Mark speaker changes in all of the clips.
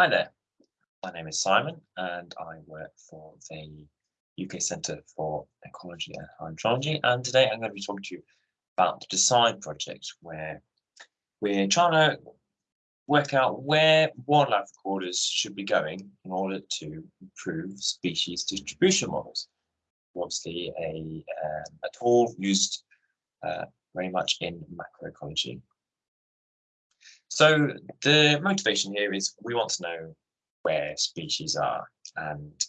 Speaker 1: Hi there, my name is Simon and I work for the UK Centre for Ecology and Hydrology and today I'm going to be talking to you about the DECIDE project where we're trying to work out where wildlife recorders should be going in order to improve species distribution models. Obviously a, um, a tool used uh, very much in macroecology so the motivation here is we want to know where species are. And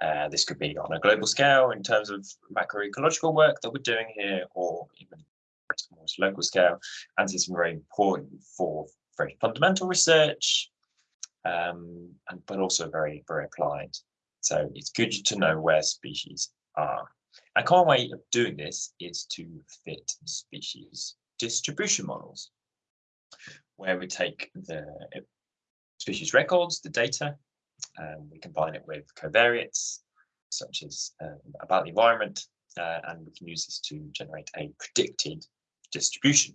Speaker 1: uh, this could be on a global scale in terms of macroecological work that we're doing here or even more local scale. And this is very important for very fundamental research um, and but also very very applied. So it's good to know where species are. A common way of doing this is to fit species distribution models where we take the species records, the data, um, we combine it with covariates, such as um, about the environment, uh, and we can use this to generate a predicted distribution.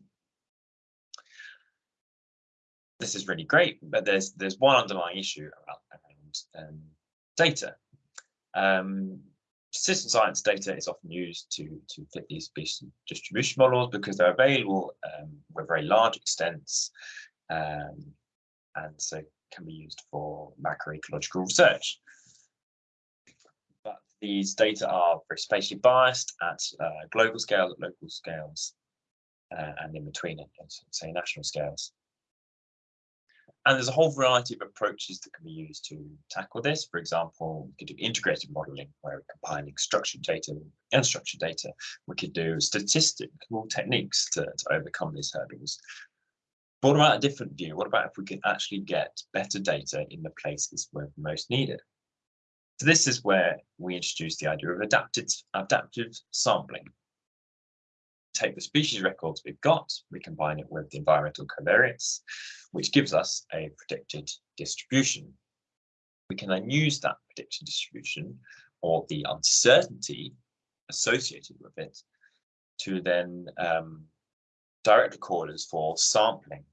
Speaker 1: This is really great, but there's there's one underlying issue around, around um, data. Citizen science data is often used to, to fit these species distribution models because they're available um, with very large extents um, and so can be used for macroecological research. But these data are very spatially biased at uh, global scales, at local scales, uh, and in between, at, say, national scales. And there's a whole variety of approaches that can be used to tackle this. For example, we could do integrated modeling where we're combining structured data and unstructured data. We could do statistical techniques to, to overcome these hurdles. But what about a different view? What about if we can actually get better data in the places where most needed? So this is where we introduce the idea of adaptive, adaptive sampling take the species records we've got, we combine it with the environmental covariates, which gives us a predicted distribution. We can then use that predicted distribution or the uncertainty associated with it to then um, direct recorders for sampling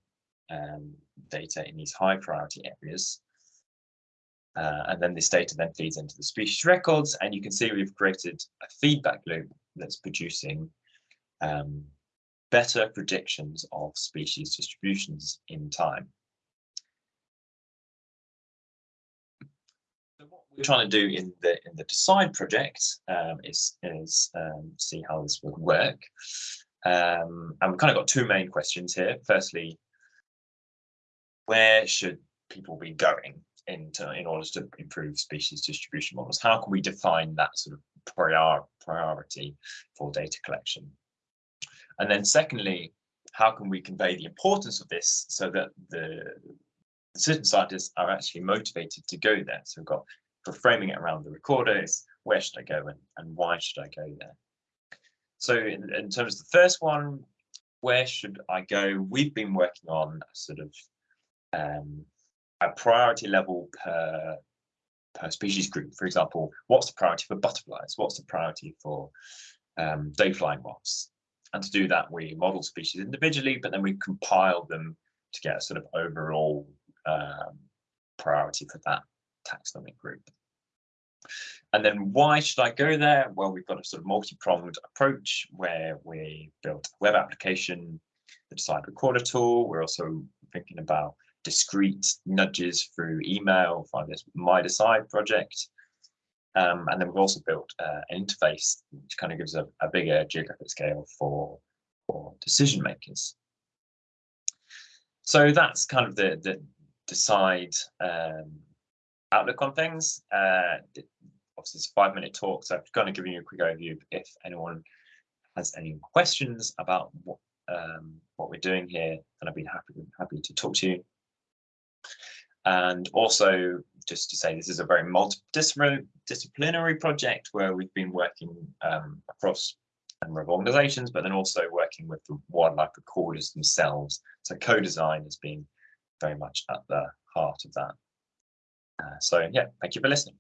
Speaker 1: um, data in these high priority areas. Uh, and then this data then feeds into the species records and you can see we've created a feedback loop that's producing um, better predictions of species distributions in time. So what we're trying to do in the in the Decide project um, is is um, see how this would work. Um, and we've kind of got two main questions here. Firstly, where should people be going into in order to improve species distribution models? How can we define that sort of prior, priority for data collection? And then secondly, how can we convey the importance of this so that the, the citizen scientists are actually motivated to go there? So we've got for framing it around the recorders, where should I go and, and why should I go there? So in, in terms of the first one, where should I go? We've been working on a sort of um, a priority level per per species group. For example, what's the priority for butterflies? What's the priority for um, day-flying moths? And to do that, we model species individually, but then we compile them to get a sort of overall um, priority for that taxonomic group. And then why should I go there? Well, we've got a sort of multi-pronged approach where we built a web application, the Decide Recorder tool. We're also thinking about discrete nudges through email via this My Decide project. Um, and then we've also built uh, an interface which kind of gives a, a bigger geographic scale for, for decision makers. So that's kind of the, the decide um, outlook on things. Uh, obviously, it's a five minute talk, so I'm going to give you a quick overview if anyone has any questions about what um, what we're doing here, then I'd be happy happy to talk to you. And also, just to say, this is a very multidisciplinary disciplinary project where we've been working um, across a number of organizations, but then also working with the wildlife recorders themselves. So co-design has been very much at the heart of that. Uh, so yeah, thank you for listening.